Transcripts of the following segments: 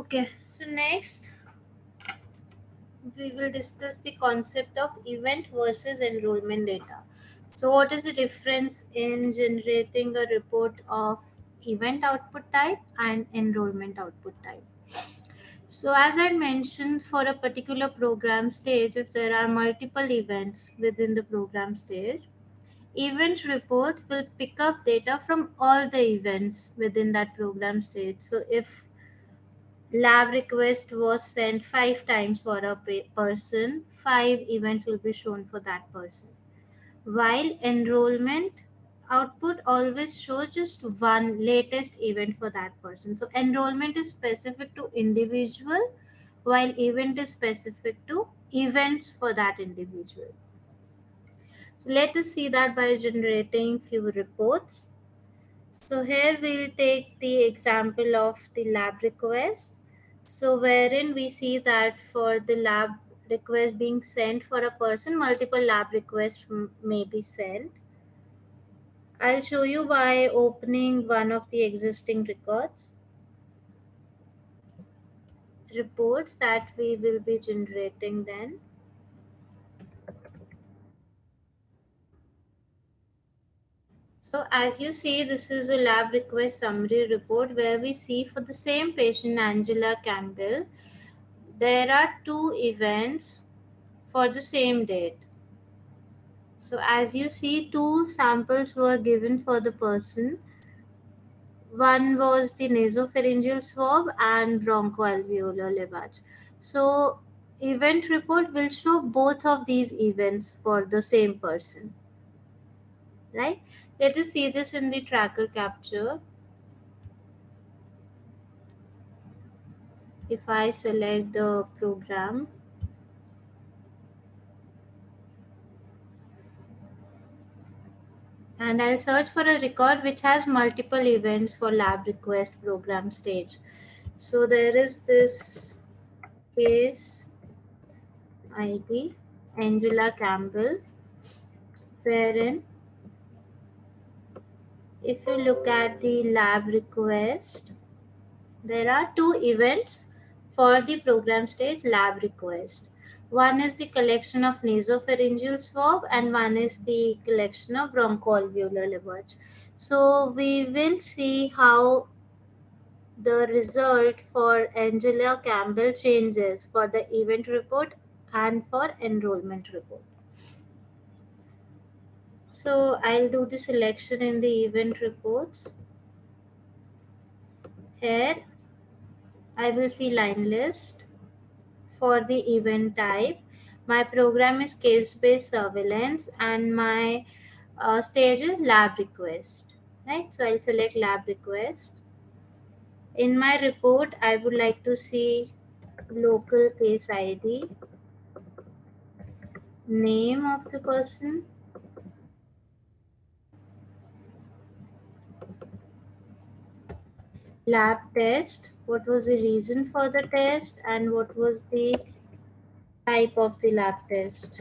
Okay, so next we will discuss the concept of event versus enrollment data. So what is the difference in generating a report of event output type and enrollment output type? So as I mentioned, for a particular program stage, if there are multiple events within the program stage, event report will pick up data from all the events within that program stage. So if lab request was sent five times for a person, five events will be shown for that person. While enrollment output always shows just one latest event for that person. So enrollment is specific to individual while event is specific to events for that individual. So let us see that by generating few reports. So here we'll take the example of the lab request. So wherein we see that for the lab request being sent for a person, multiple lab requests may be sent. I'll show you by opening one of the existing records. Reports that we will be generating then. As you see, this is a lab request summary report where we see for the same patient, Angela Campbell, there are two events for the same date. So as you see, two samples were given for the person. One was the nasopharyngeal swab and bronchoalveolar lavage. So event report will show both of these events for the same person. Right? Let us see this in the tracker capture. If I select the program, and I'll search for a record which has multiple events for lab request program stage. So there is this case ID, Angela Campbell, wherein if you look at the lab request, there are two events for the program stage lab request. One is the collection of nasopharyngeal swab and one is the collection of bronchoalveolar lavage. So we will see how the result for Angela Campbell changes for the event report and for enrollment report. So I'll do the selection in the event reports. Here I will see line list for the event type. My program is case-based surveillance and my uh, stage is lab request, right? So I'll select lab request. In my report, I would like to see local case ID, name of the person, lab test, what was the reason for the test and what was the type of the lab test.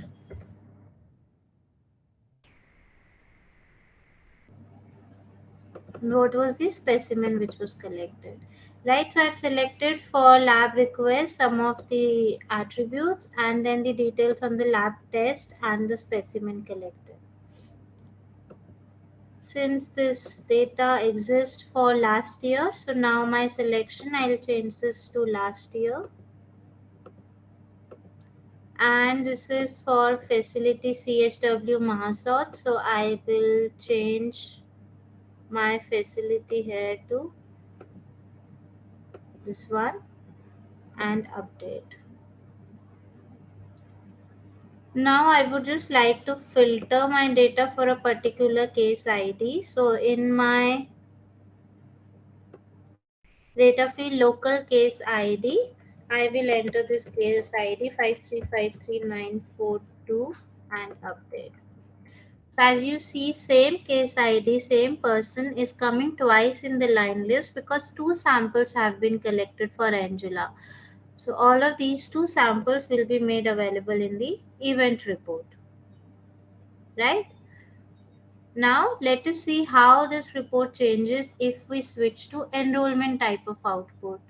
What was the specimen which was collected? Right, so I've selected for lab request some of the attributes and then the details on the lab test and the specimen collected since this data exists for last year so now my selection I'll change this to last year. And this is for facility CHW Mahasot so I will change my facility here to this one and update now I would just like to filter my data for a particular case ID. So in my data field local case ID, I will enter this case ID 5353942 and update. So as you see, same case ID, same person is coming twice in the line list because two samples have been collected for Angela. So all of these two samples will be made available in the event report. Right? Now let us see how this report changes if we switch to enrollment type of output.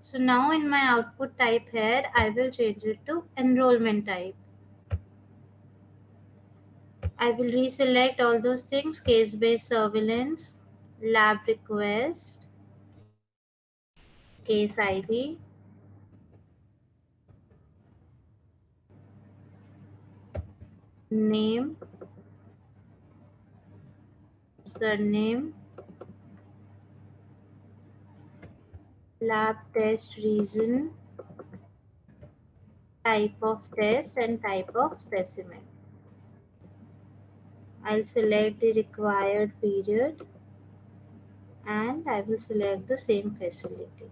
So now in my output type here, I will change it to enrollment type. I will reselect all those things, case-based surveillance, lab request, case ID, name, surname, lab test reason, type of test and type of specimen. I'll select the required period and I will select the same facility.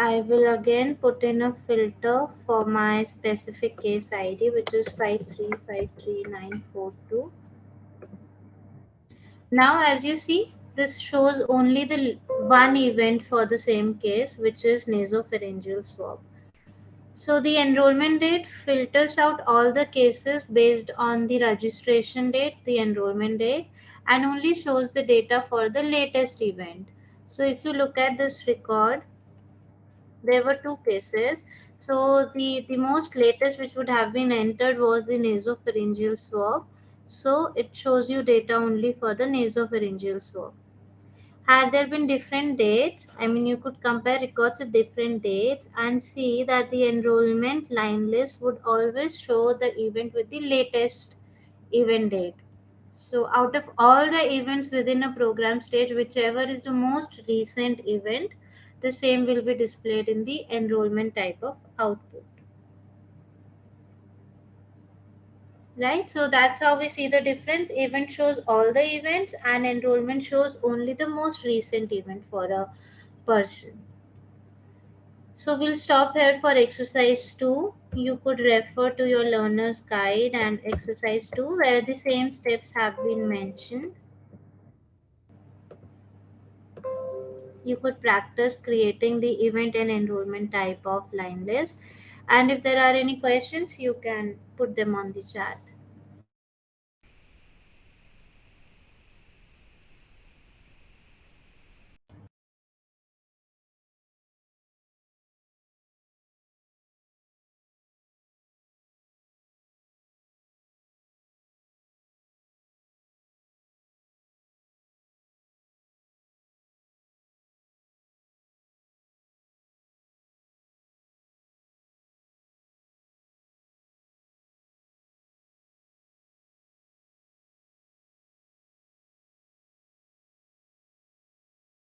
I will again put in a filter for my specific case ID which is 5353942. Now as you see this shows only the one event for the same case which is nasopharyngeal swab. So the enrollment date filters out all the cases based on the registration date, the enrollment date, and only shows the data for the latest event. So if you look at this record, there were two cases. So the, the most latest which would have been entered was the nasopharyngeal swab. So it shows you data only for the nasopharyngeal swab had there been different dates, I mean, you could compare records with different dates and see that the enrollment line list would always show the event with the latest event date. So out of all the events within a program stage, whichever is the most recent event, the same will be displayed in the enrollment type of output. right? So that's how we see the difference. Event shows all the events and enrollment shows only the most recent event for a person. So we'll stop here for exercise 2. You could refer to your learner's guide and exercise 2 where the same steps have been mentioned. You could practice creating the event and enrollment type of line list. And if there are any questions, you can put them on the chat.